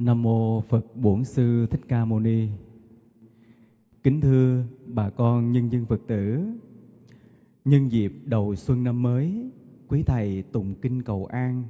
Nam mô Phật Bổn Sư Thích Ca Mâu Ni. Kính thưa bà con nhân dân Phật tử, nhân dịp đầu xuân năm mới, quý thầy tụng kinh cầu an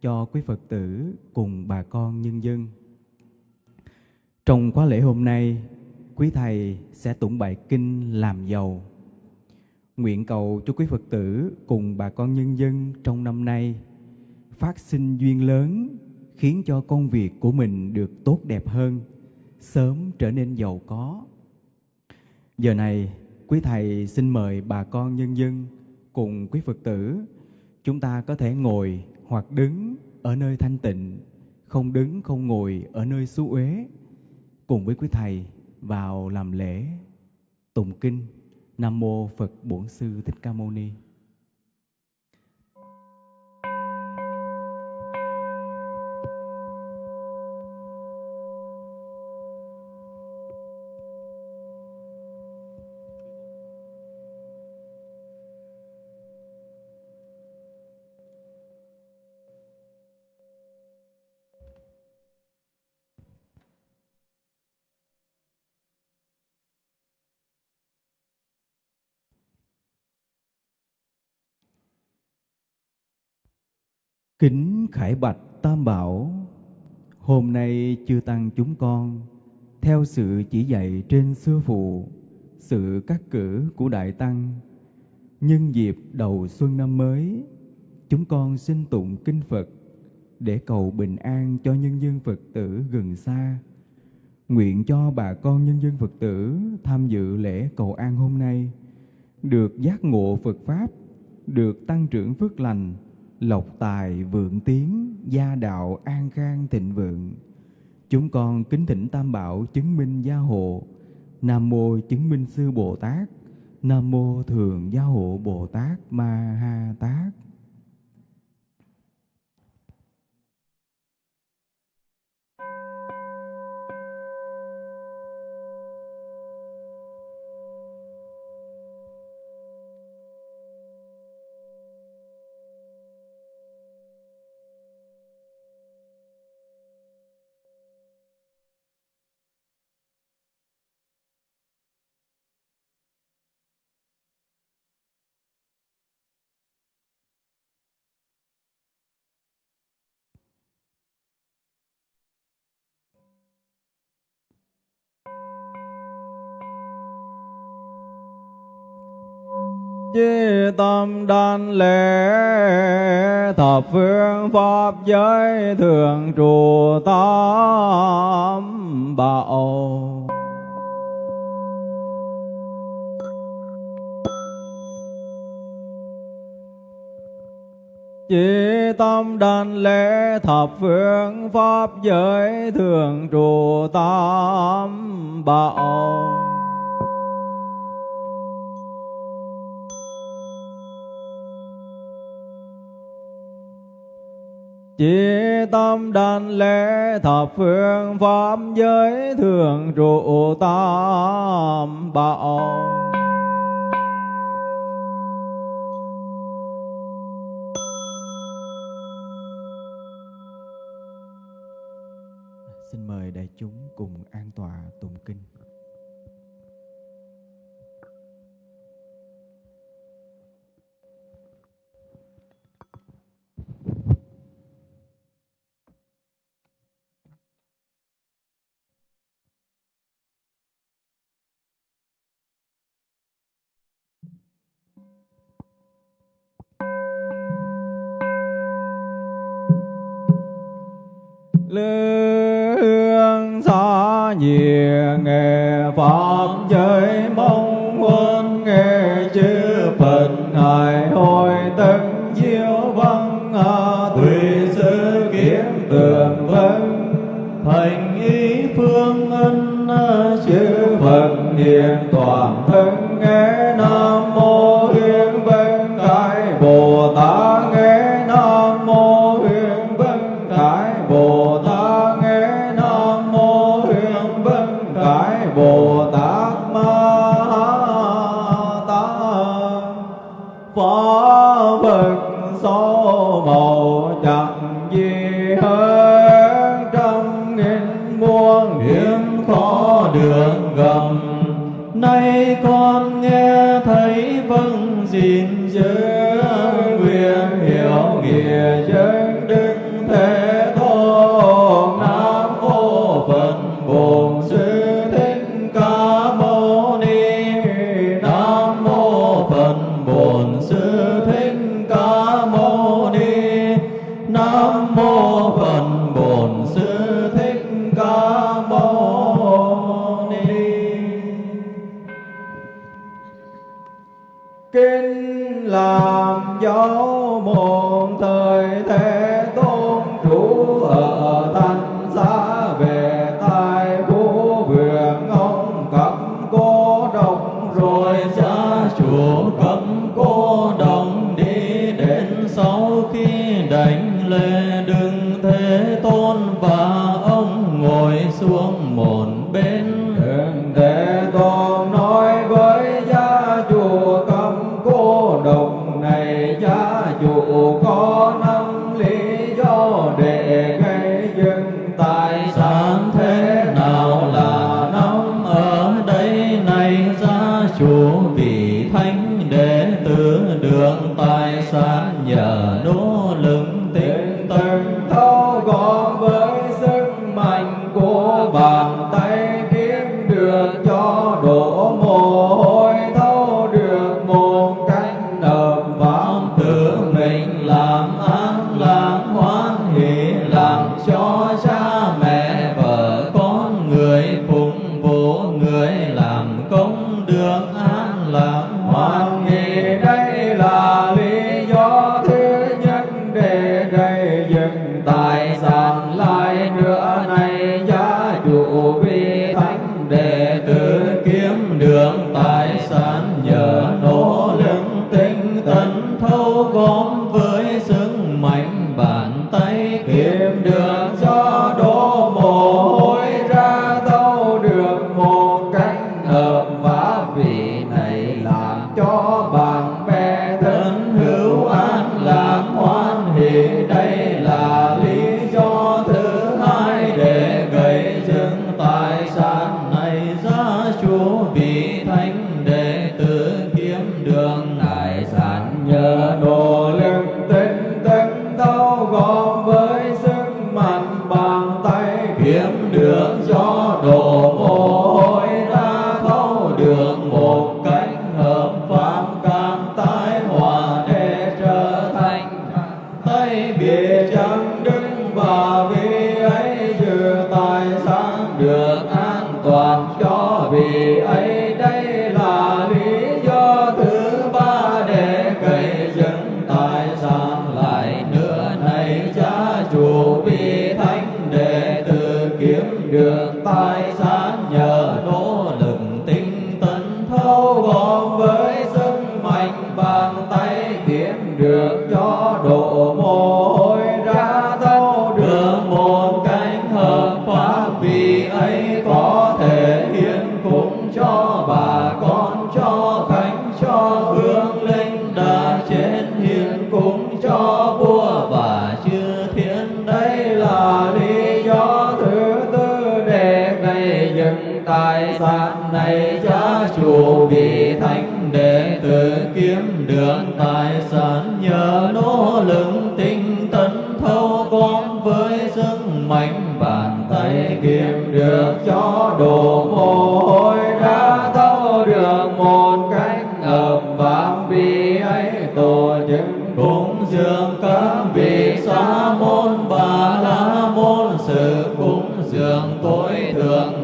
cho quý Phật tử cùng bà con nhân dân. Trong khóa lễ hôm nay, quý thầy sẽ tụng bài kinh làm giàu. Nguyện cầu cho quý Phật tử cùng bà con nhân dân trong năm nay phát sinh duyên lớn khiến cho công việc của mình được tốt đẹp hơn, sớm trở nên giàu có. Giờ này, quý thầy xin mời bà con nhân dân cùng quý Phật tử, chúng ta có thể ngồi hoặc đứng ở nơi thanh tịnh, không đứng không ngồi ở nơi xú uế, cùng với quý thầy vào làm lễ tụng kinh Nam mô Phật Bổn Sư Thích Ca Mâu Ni. Kính Khải Bạch Tam Bảo, Hôm nay chư Tăng chúng con, Theo sự chỉ dạy trên sư phụ, Sự cắt cử của Đại Tăng, Nhân dịp đầu xuân năm mới, Chúng con xin tụng kinh Phật Để cầu bình an cho nhân dân Phật tử gần xa. Nguyện cho bà con nhân dân Phật tử tham dự lễ cầu an hôm nay, Được giác ngộ Phật Pháp, Được tăng trưởng phước lành lộc tài vượng tiến, gia đạo an khang thịnh vượng. Chúng con kính thỉnh Tam Bảo chứng minh gia hộ, Nam Mô chứng minh sư Bồ Tát, Nam Mô thường gia hộ Bồ Tát Ma Ha Tát. Chí tâm đan lễ, thập phương pháp giới thường trụ tam bảo. Chỉ tâm đàn lễ, thập phương pháp giới thường trụ tam bảo. Chỉ tâm đàn lễ thập phương pháp giới thường trụ tam bảo. Lương xa nhiều nghề pháp giới mong quân nghe chư phật hài hồi tân diệu văn hà tùy sư kiến tường vân. Thành ý phương ân à, chư phật hiện toàn thân nghe. xin chớ nguyện hiểu nghĩa chớ đó vì ấy là да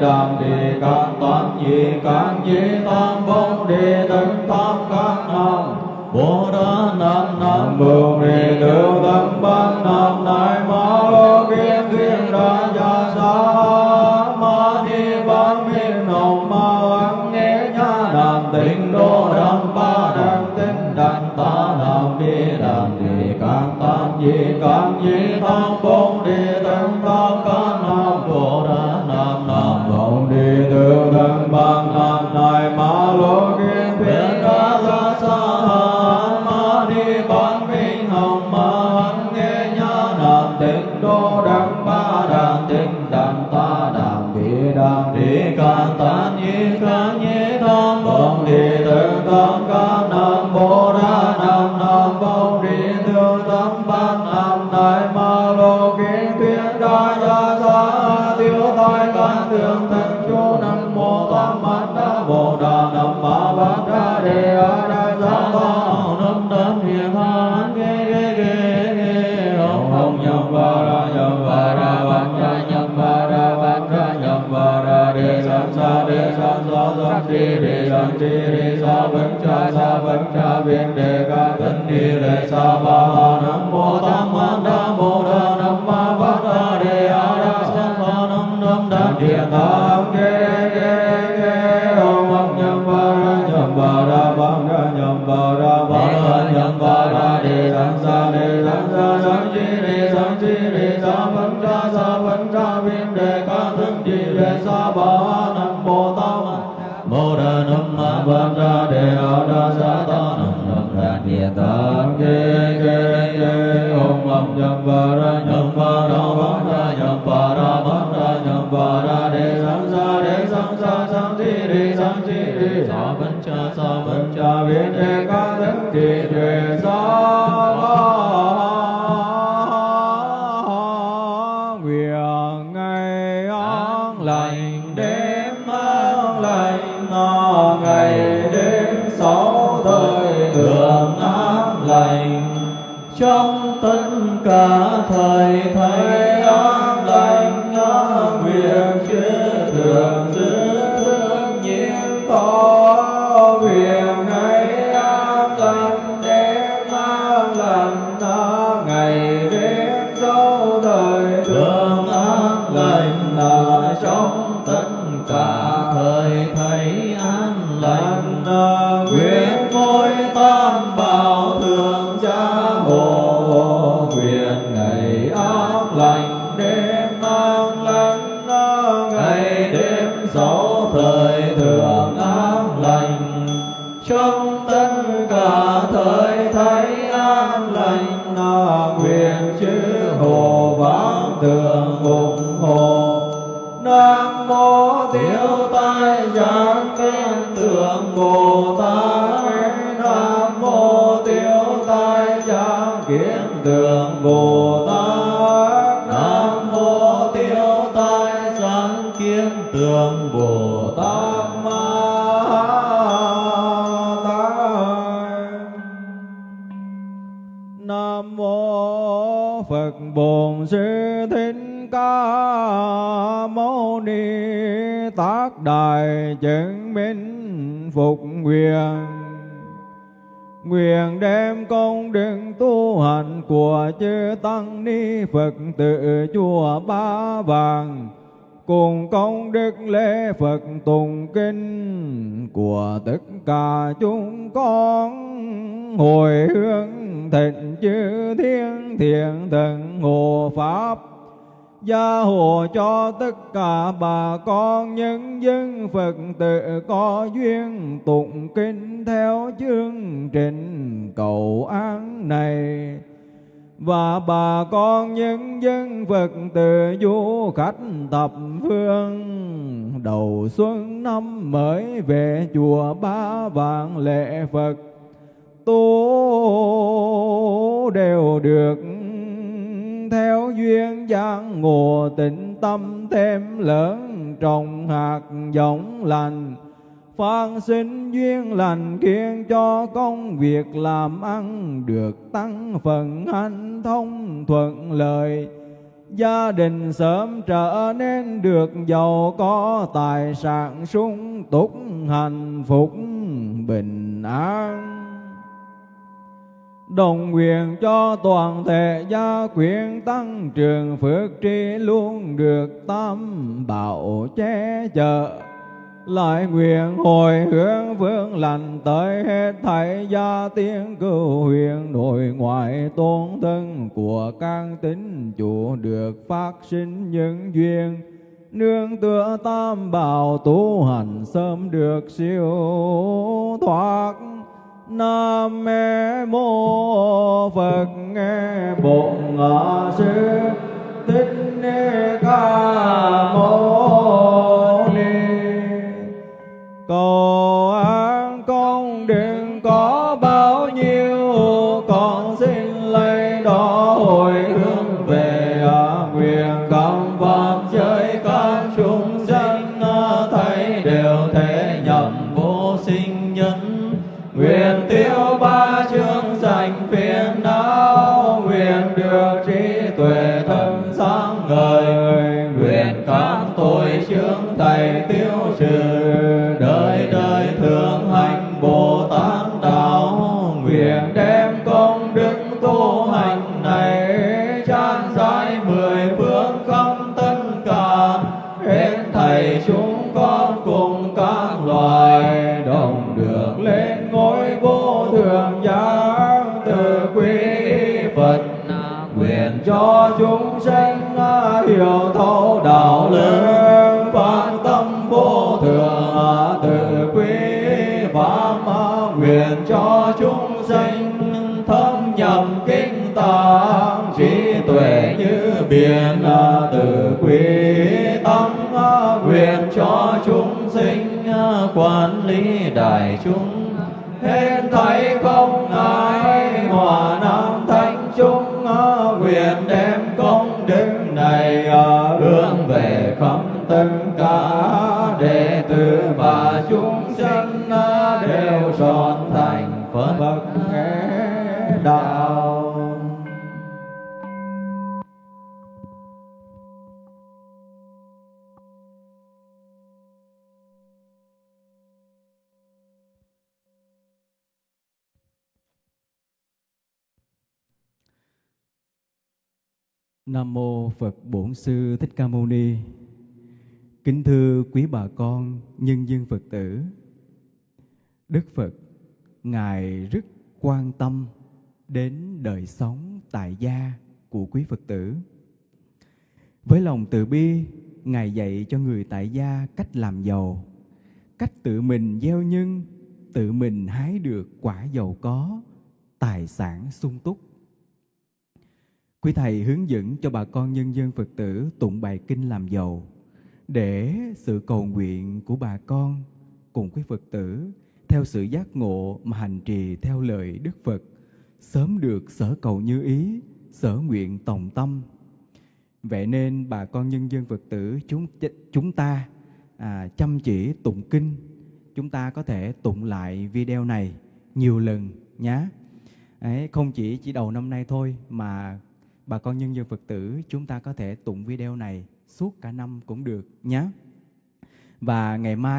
đàm đề can toán gì can dĩ tam bông đề tấn tam các nam. Bồ đà nam nam bồ đề lưu tâm ban nam ti đề san ti đề sa vấn cha sa vấn cha viên đề ca tân ni đề sa ba ha nam mô tam ma nam mô đa nam ma bát đa đề a đa sa ta nam nam đa địa tam ke ke ke ông ông nhâm ba ra nhâm ba ra bát ra nhâm ba ra ba ra nhâm ba ra đề san sa đề san sa san chi đề san chi đề sa vấn cha sa vấn cha viên đề ca tân ni đề sa ba an lành đêm an lành nó ngày đêm sáu thời thường an lành. trong tất cả thời thấy ngày an lành. Tượng bồ tát ma tát Nam mô Phật Bổn Sư Thích Ca Mâu Ni Tác Đại chứng minh phục nguyện. Nguyện đem công đức tu hành của chư Tăng Ni Phật tự chùa Ba Vàng cùng công đức lễ Phật tùng kinh của tất cả chúng con. Hồi hướng thịnh chư thiên thiện thần hộ pháp. Gia hộ cho tất cả bà con nhân dân Phật tử có duyên tụng kinh theo chương trình cầu an này và bà con nhân dân Phật tử du khách thập phương. Đầu xuân năm mới về chùa Ba Vạn lễ Phật. Tu đều được theo duyên giang ngộ tịnh tâm thêm lớn trồng hạt giống lành. Phan sinh duyên lành khiến cho công việc làm ăn được tăng phần hanh thông thuận lợi. Gia đình sớm trở nên được giàu có, tài sản sung túc, hạnh phúc, bình an. Đồng nguyện cho toàn thể gia quyến tăng trường phước tri luôn được tam bảo che chở lại nguyện hồi hướng vương lành tới hết thảy gia tiên cửu huyền nội ngoại tôn thân của các tín chủ được phát sinh những duyên. Nương tựa tam bảo tu hành sớm được siêu thoát. Nam mô phật nghe bổn sư, thích ca mâu cầu an con đừng có bao nhiêu con xin lấy đó hồi hướng về à, nguyện. Công pháp giới các chúng sanh à, thấy đều thể nhậm vô sinh nhân. Nguyện tiêu ba chương sanh phiền não nguyện được trí tuệ thần sáng ngời. Nguyện các tội chướng thầy tiêu mười quản lý đại chúng. Hết thấy không ngại hòa nam thanh chúng. Nguyện đem công đức này hướng về khắp tất Nam mô Phật Bổn Sư Thích Ca Mâu Ni. Kính thưa quý bà con, nhân dân Phật tử. Đức Phật ngài rất quan tâm đến đời sống tại gia của quý Phật tử. Với lòng từ bi, ngài dạy cho người tại gia cách làm giàu, cách tự mình gieo nhân, tự mình hái được quả giàu có, tài sản sung túc Quý Thầy hướng dẫn cho bà con nhân dân Phật tử tụng bài kinh làm giàu để sự cầu nguyện của bà con cùng quý Phật tử theo sự giác ngộ mà hành trì theo lời Đức Phật sớm được sở cầu như ý, sở nguyện tòng tâm. Vậy nên bà con nhân dân Phật tử chúng chúng ta à, chăm chỉ tụng kinh, chúng ta có thể tụng lại video này nhiều lần nhé. Đấy, không chỉ chỉ đầu năm nay thôi mà bà con nhân dân Phật tử, chúng ta có thể tụng video này suốt cả năm cũng được nhé. Và ngày mai